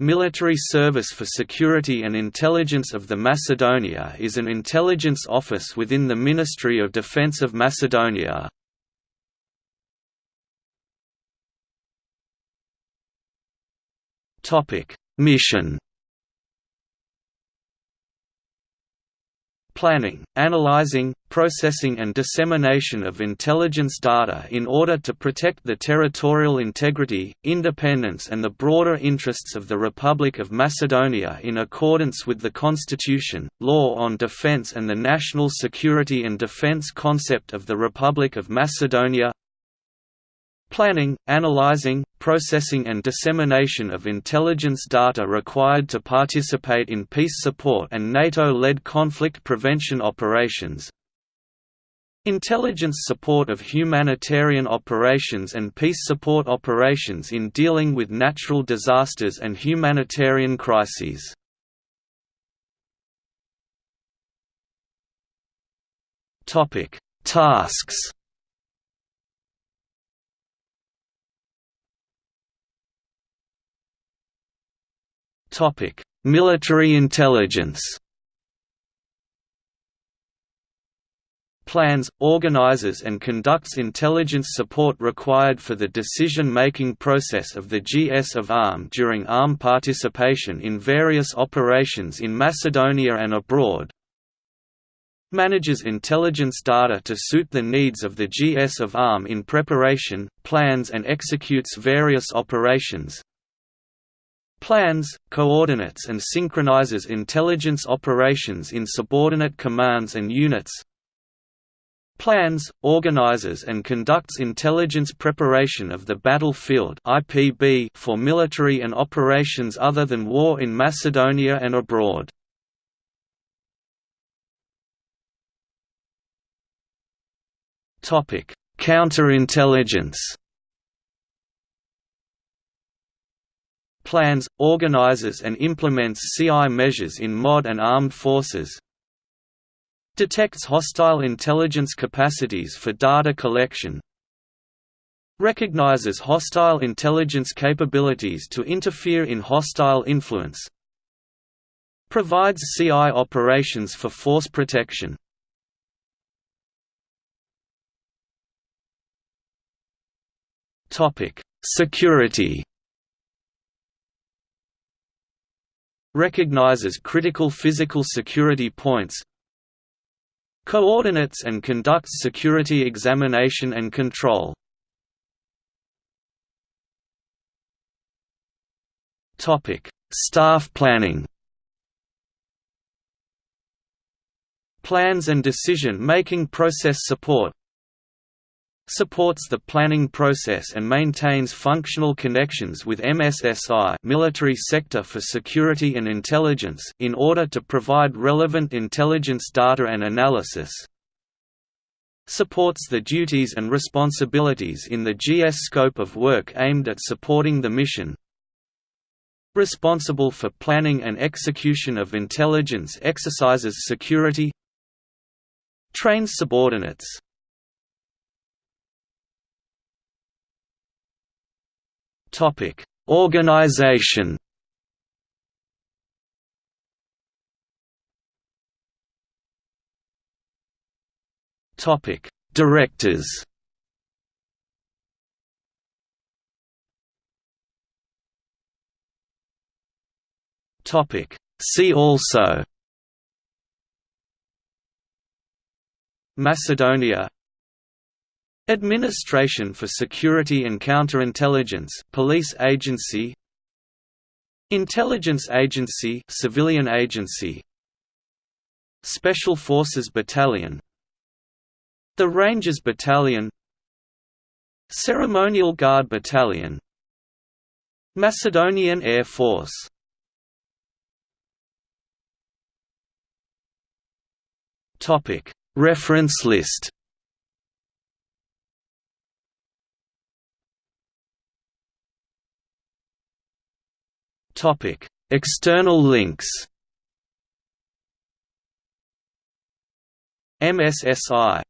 Military Service for Security and Intelligence of the Macedonia is an intelligence office within the Ministry of Defense of Macedonia. Mission planning, analyzing, processing and dissemination of intelligence data in order to protect the territorial integrity, independence and the broader interests of the Republic of Macedonia in accordance with the Constitution, law on defense and the national security and defense concept of the Republic of Macedonia. Planning, analyzing, processing and dissemination of intelligence data required to participate in peace support and NATO-led conflict prevention operations Intelligence support of humanitarian operations and peace support operations in dealing with natural disasters and humanitarian crises. Tasks Military intelligence. Plans, organizes and conducts intelligence support required for the decision-making process of the GS of ARM during ARM participation in various operations in Macedonia and abroad, manages intelligence data to suit the needs of the GS of ARM in preparation, plans and executes various operations, plans, coordinates and synchronizes intelligence operations in subordinate commands and units plans, organizes and conducts intelligence preparation of the battlefield for military and operations other than war in Macedonia and abroad. Counterintelligence plans, organizes and implements CI measures in MOD and armed forces. Detects hostile intelligence capacities for data collection. Recognizes hostile intelligence capabilities to interfere in hostile influence. Provides CI operations for force protection. Security recognizes critical physical security points coordinates and conducts security examination and control. Staff planning. Plans and decision-making process support supports the planning process and maintains functional connections with MSSI military sector for security and intelligence in order to provide relevant intelligence data and analysis. Supports the duties and responsibilities in the GS scope of work aimed at supporting the mission. Responsible for planning and execution of intelligence exercises security. Trains subordinates Topic: Organization. Topic: Directors. Topic: See also. Macedonia Administration for Security and Counterintelligence Police Agency. Intelligence Agency Civilian Agency. Special Forces Battalion. The Rangers Battalion. Ceremonial Guard Battalion. Macedonian Air Force. Reference list External links. MSSI